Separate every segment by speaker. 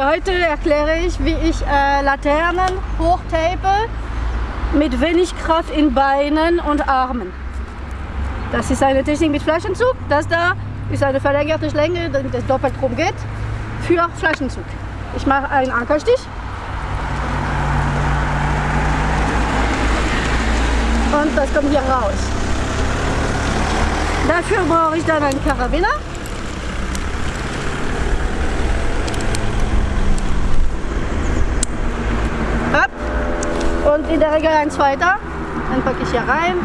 Speaker 1: Heute erkläre ich, wie ich äh, Laternen hochtape mit wenig Kraft in Beinen und Armen. Das ist eine Technik mit Flaschenzug. Das da ist eine verlängerte Schlinge, damit es doppelt rum geht, für Flaschenzug. Ich mache einen Ankerstich. Und das kommt hier raus. Dafür brauche ich dann einen Karabiner. Und in der Regel ein zweiter. Dann packe ich hier rein.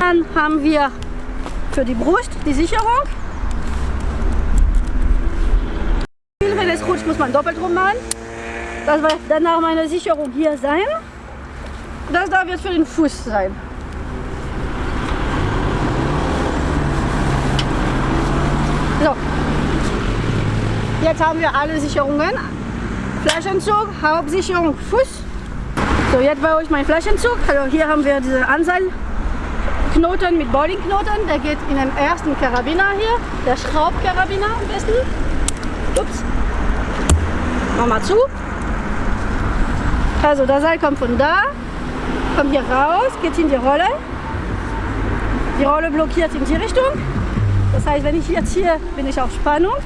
Speaker 1: Dann haben wir für die Brust die Sicherung. Wenn es rutscht, muss man doppelt rum machen. Das wird danach meine Sicherung hier sein. Das da wird für den Fuß sein. So, Jetzt haben wir alle Sicherungen. Flaschenzug, Hauptsicherung, Fuß. So, jetzt baue ich meinen Flaschenzug. Also hier haben wir diese Anseilknoten mit Bowlingknoten. Der geht in den ersten Karabiner hier. Der Schraubkarabiner am besten. Ups. Nochmal zu. Also das Seil kommt von da, kommt hier raus, geht in die Rolle. Die Rolle blockiert in die Richtung. Das heißt, wenn ich jetzt hier bin ich auf Spannung.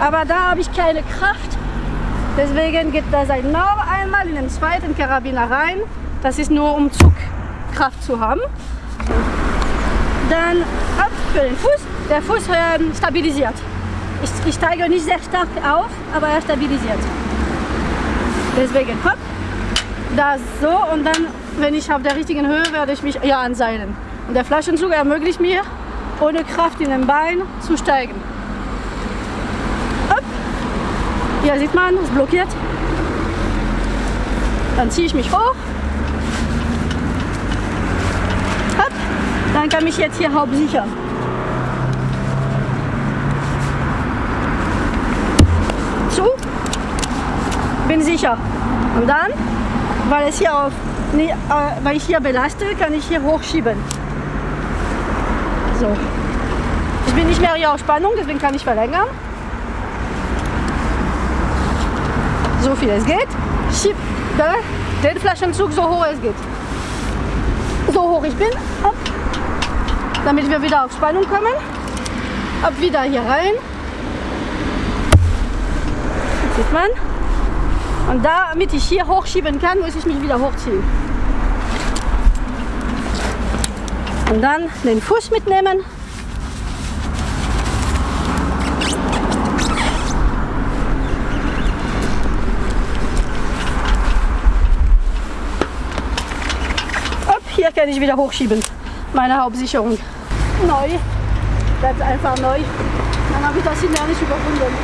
Speaker 1: Aber da habe ich keine Kraft. Deswegen geht das Seil noch einmal in den zweiten Karabiner rein. Das ist nur um Zugkraft zu haben. Dann ab für den Fuß. Der Fuß äh, stabilisiert. Ich, ich steige nicht sehr stark auf, aber er stabilisiert. Deswegen hopp, das so und dann, wenn ich auf der richtigen Höhe, werde ich mich ja anseilen. Und der Flaschenzug ermöglicht mir, ohne Kraft in den Bein zu steigen. Hier sieht man, es blockiert. Dann ziehe ich mich hoch. Hopp. Dann kann ich jetzt hier hauptsichern. Zu. Bin sicher. Und dann, weil, es hier auf, äh, weil ich hier belaste, kann ich hier hochschieben. So. Ich bin nicht mehr hier auf Spannung, deswegen kann ich verlängern. So viel es geht. Schieb den Flaschenzug so hoch es geht. So hoch ich bin, ab, damit wir wieder auf Spannung kommen. Ab wieder hier rein. Das sieht man. Und damit ich hier hochschieben kann, muss ich mich wieder hochziehen. Und dann den Fuß mitnehmen. Hier kann ich wieder hochschieben. Meine Hauptsicherung. Neu. Bleibt einfach neu. Dann habe ich das hinterher nicht überwunden.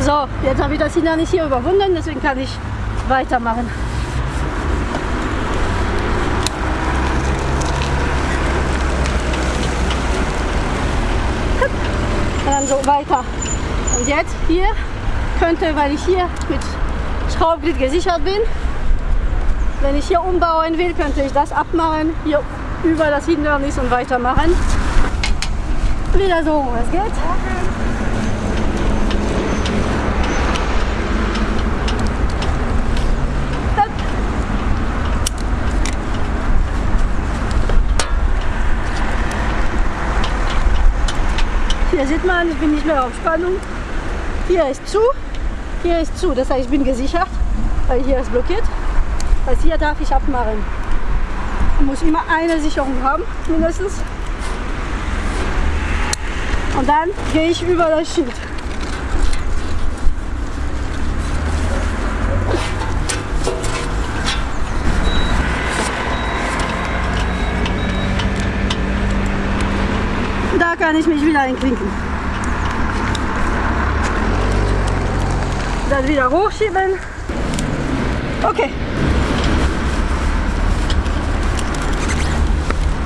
Speaker 1: So, jetzt habe ich das hinterher nicht hier überwunden, deswegen kann ich weitermachen. Dann so weiter. Und jetzt hier könnte, weil ich hier mit Schraubglied gesichert bin, wenn ich hier umbauen will, könnte ich das abmachen, hier über das Hindernis und weitermachen. Wieder so, es geht. Hier sieht man, ich bin nicht mehr auf Spannung. Hier ist zu, hier ist zu. Das heißt, ich bin gesichert, weil hier ist blockiert. Das hier darf ich abmachen. Ich muss immer eine Sicherung haben, mindestens. Und dann gehe ich über das Schild. Kann ich mich wieder einklinken. Dann wieder hochschieben. Okay.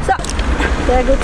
Speaker 1: So, sehr gut.